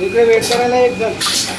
इकडे वेट करायला एक जण.